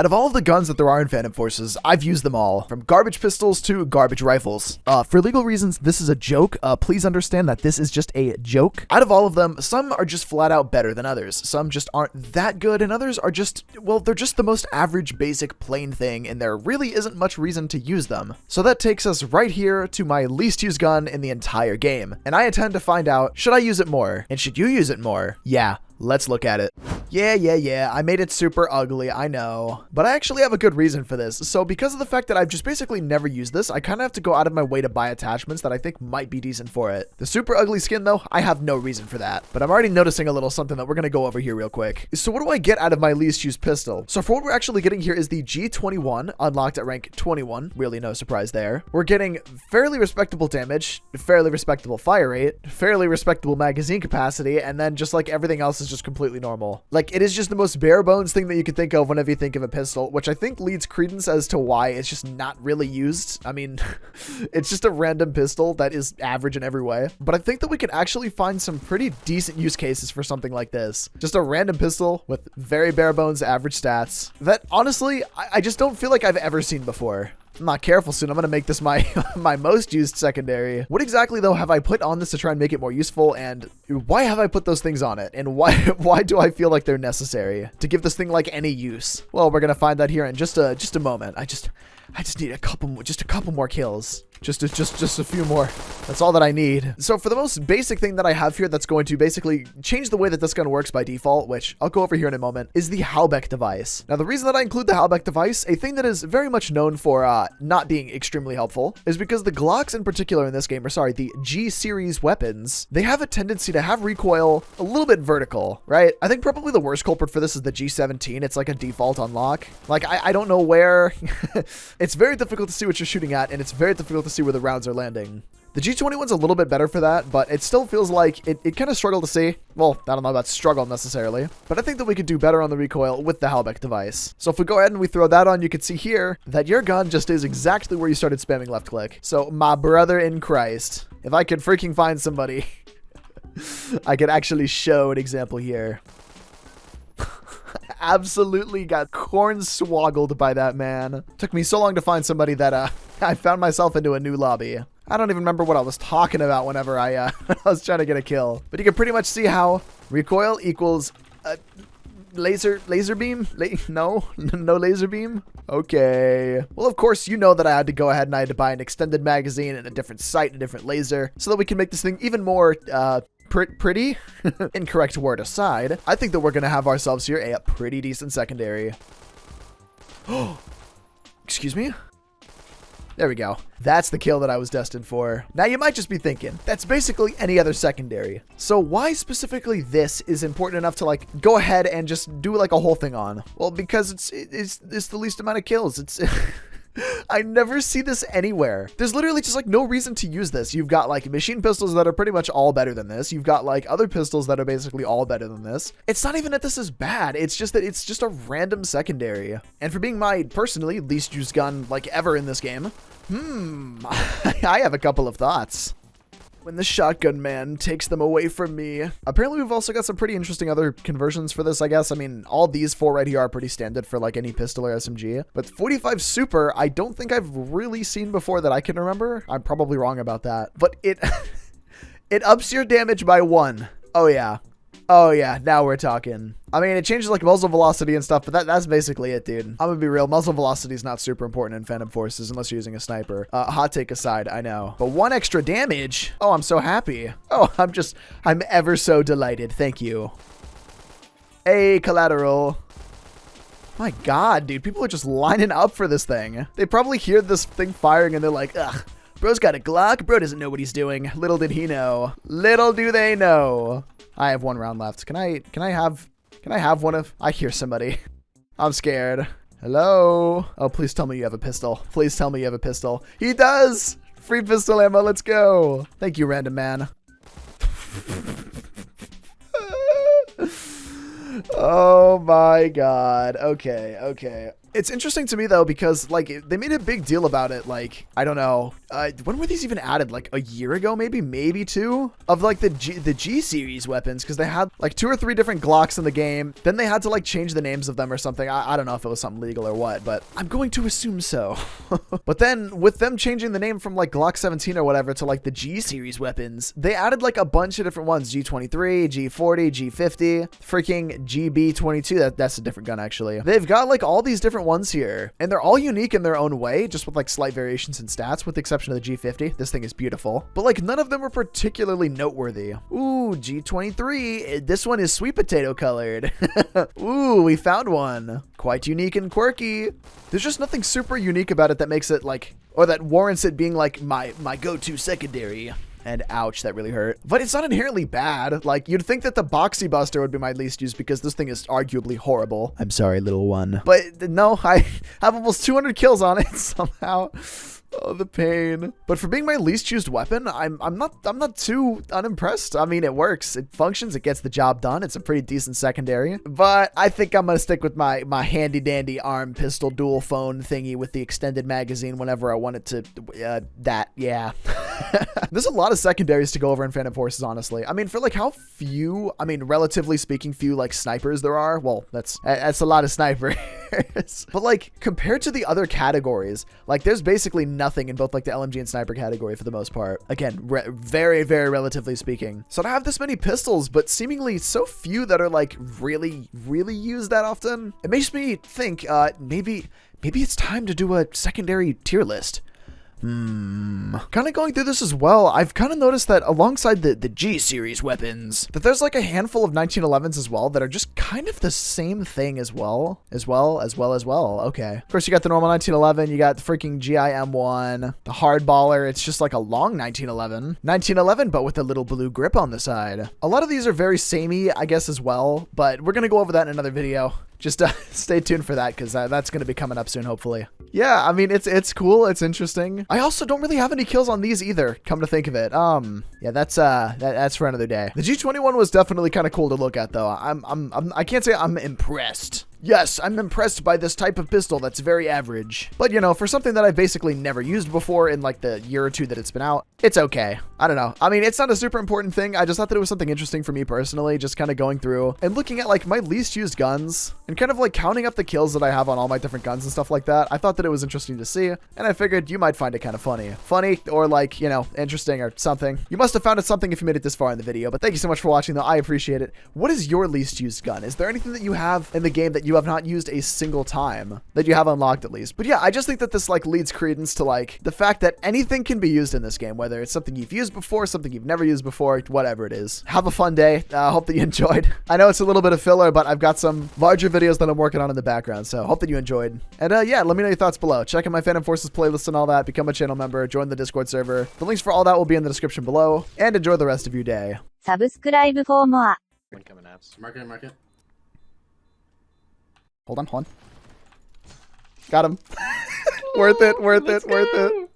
Out of all of the guns that there are in Phantom Forces, I've used them all, from garbage pistols to garbage rifles. Uh, for legal reasons, this is a joke. Uh, please understand that this is just a joke. Out of all of them, some are just flat out better than others. Some just aren't that good, and others are just, well, they're just the most average, basic, plain thing, and there really isn't much reason to use them. So that takes us right here to my least used gun in the entire game. And I intend to find out, should I use it more? And should you use it more? Yeah, let's look at it. Yeah, yeah, yeah, I made it super ugly, I know. But I actually have a good reason for this. So because of the fact that I've just basically never used this, I kind of have to go out of my way to buy attachments that I think might be decent for it. The super ugly skin though, I have no reason for that. But I'm already noticing a little something that we're gonna go over here real quick. So what do I get out of my least used pistol? So for what we're actually getting here is the G21, unlocked at rank 21. Really no surprise there. We're getting fairly respectable damage, fairly respectable fire rate, fairly respectable magazine capacity, and then just like everything else is just completely normal. Like it is just the most bare bones thing that you can think of whenever you think of a pistol, which I think leads credence as to why it's just not really used. I mean, it's just a random pistol that is average in every way. But I think that we can actually find some pretty decent use cases for something like this. Just a random pistol with very bare bones average stats that honestly, I, I just don't feel like I've ever seen before. I'm not careful soon, I'm going to make this my my most used secondary. What exactly, though, have I put on this to try and make it more useful? And why have I put those things on it? And why why do I feel like they're necessary to give this thing, like, any use? Well, we're going to find that here in just a, just a moment. I just... I just need a couple more, just a couple more kills. Just, just, just a few more. That's all that I need. So for the most basic thing that I have here that's going to basically change the way that this gun works by default, which I'll go over here in a moment, is the Halbech device. Now, the reason that I include the Halbech device, a thing that is very much known for uh, not being extremely helpful, is because the Glocks in particular in this game, or sorry, the G-series weapons, they have a tendency to have recoil a little bit vertical, right? I think probably the worst culprit for this is the G17. It's like a default unlock. Like, I, I don't know where... it's very difficult to see what you're shooting at, and it's very difficult to see where the rounds are landing. The G21's a little bit better for that, but it still feels like it, it kind of struggled to see. Well, I don't know about struggle necessarily, but I think that we could do better on the recoil with the Halbech device. So if we go ahead and we throw that on, you can see here that your gun just is exactly where you started spamming left click. So my brother in Christ, if I could freaking find somebody, I could actually show an example here absolutely got corn swoggled by that man. Took me so long to find somebody that uh, I found myself into a new lobby. I don't even remember what I was talking about whenever I, uh, I was trying to get a kill. But you can pretty much see how recoil equals a laser laser beam? La no? no laser beam? Okay. Well, of course, you know that I had to go ahead and I had to buy an extended magazine and a different sight and a different laser so that we can make this thing even more uh, pr pretty, incorrect word aside, I think that we're going to have ourselves here a pretty decent secondary. Excuse me? There we go. That's the kill that I was destined for. Now you might just be thinking, that's basically any other secondary. So why specifically this is important enough to like go ahead and just do like a whole thing on? Well, because it's it's, it's the least amount of kills. It's I never see this anywhere. There's literally just like no reason to use this. You've got like machine pistols that are pretty much all better than this. You've got like other pistols that are basically all better than this. It's not even that this is bad. It's just that it's just a random secondary. And for being my personally least used gun like ever in this game, hmm, I have a couple of thoughts when the shotgun man takes them away from me. Apparently, we've also got some pretty interesting other conversions for this, I guess. I mean, all these four right here are pretty standard for like any pistol or SMG. But 45 Super, I don't think I've really seen before that I can remember. I'm probably wrong about that. But it, it ups your damage by one. Oh yeah. Oh yeah, now we're talking. I mean, it changes like muzzle velocity and stuff, but that, that's basically it, dude. I'm gonna be real. Muzzle velocity is not super important in Phantom Forces unless you're using a sniper. Uh, hot take aside, I know. But one extra damage? Oh, I'm so happy. Oh, I'm just, I'm ever so delighted. Thank you. Hey, collateral. My god, dude. People are just lining up for this thing. They probably hear this thing firing and they're like, ugh. Bro's got a Glock. Bro doesn't know what he's doing. Little did he know. Little do they know. I have one round left. Can I can I have can I have one of I hear somebody. I'm scared. Hello? Oh, please tell me you have a pistol. Please tell me you have a pistol. He does! Free pistol ammo, let's go. Thank you, random man. Oh my god. Okay, okay. It's interesting to me though because like they made a big deal about it. Like I don't know, uh, when were these even added? Like a year ago, maybe, maybe two of like the G the G series weapons because they had like two or three different Glocks in the game. Then they had to like change the names of them or something. I, I don't know if it was something legal or what, but I'm going to assume so. but then with them changing the name from like Glock 17 or whatever to like the G series weapons, they added like a bunch of different ones: G23, G40, G50, freaking GB22. That that's a different gun actually. They've got like all these different ones here, and they're all unique in their own way, just with like slight variations in stats, with the exception of the G50. This thing is beautiful, but like none of them are particularly noteworthy. Ooh, G23. Eh, this one is sweet potato colored. Ooh, we found one. Quite unique and quirky. There's just nothing super unique about it that makes it like, or that warrants it being like my my go-to secondary. And ouch, that really hurt. But it's not inherently bad. Like, you'd think that the Boxy Buster would be my least used because this thing is arguably horrible. I'm sorry, little one. But no, I have almost 200 kills on it somehow. Oh, the pain. But for being my least used weapon, I'm I'm not I'm not too unimpressed. I mean, it works. It functions. It gets the job done. It's a pretty decent secondary. But I think I'm gonna stick with my my handy dandy arm pistol dual phone thingy with the extended magazine whenever I want it to. Uh, that yeah. There's a lot of secondaries to go over in Phantom Forces, honestly. I mean, for like how few, I mean, relatively speaking, few like snipers there are. Well, that's that's a lot of snipers. but like compared to the other categories, like there's basically nothing in both like the LMG and sniper category for the most part. Again, very, very relatively speaking. So to have this many pistols, but seemingly so few that are like really, really used that often, it makes me think uh, maybe, maybe it's time to do a secondary tier list. Hmm. Kind of going through this as well, I've kind of noticed that alongside the, the G series weapons, that there's like a handful of 1911s as well that are just kind of the same thing as well. As well, as well, as well. Okay. Of course, you got the normal 1911, you got the freaking GIM1, the hardballer, it's just like a long 1911. 1911, but with a little blue grip on the side. A lot of these are very samey, I guess, as well, but we're going to go over that in another video just uh, stay tuned for that because uh, that's going to be coming up soon, hopefully. Yeah, I mean, it's it's cool. It's interesting. I also don't really have any kills on these either, come to think of it. Um, yeah, that's uh, that, that's for another day. The G21 was definitely kind of cool to look at, though. I'm, I'm, I'm, I can't say I'm impressed. Yes, I'm impressed by this type of pistol that's very average. But, you know, for something that I've basically never used before in, like, the year or two that it's been out, it's okay. I don't know. I mean, it's not a super important thing. I just thought that it was something interesting for me personally, just kind of going through and looking at, like, my least used guns and kind of, like, counting up the kills that I have on all my different guns and stuff like that. I thought that it was interesting to see, and I figured you might find it kind of funny. Funny, or, like, you know, interesting or something. You must have found it something if you made it this far in the video, but thank you so much for watching, though. I appreciate it. What is your least used gun? Is there anything that you have in the game that you have not used a single time that you have unlocked at least. But yeah, I just think that this like leads credence to like the fact that anything can be used in this game, whether it's something you've used before, something you've never used before, whatever it is. Have a fun day. I uh, hope that you enjoyed. I know it's a little bit of filler, but I've got some larger videos that I'm working on in the background, so hope that you enjoyed. And uh, yeah, let me know your thoughts below. Check out my Phantom Forces playlist and all that. Become a channel member. Join the Discord server. The links for all that will be in the description below. And enjoy the rest of your day. Subscribe for more. Incoming apps. Mark it, mark it. Hold on, hold on. Got him. worth it, worth it, worth it.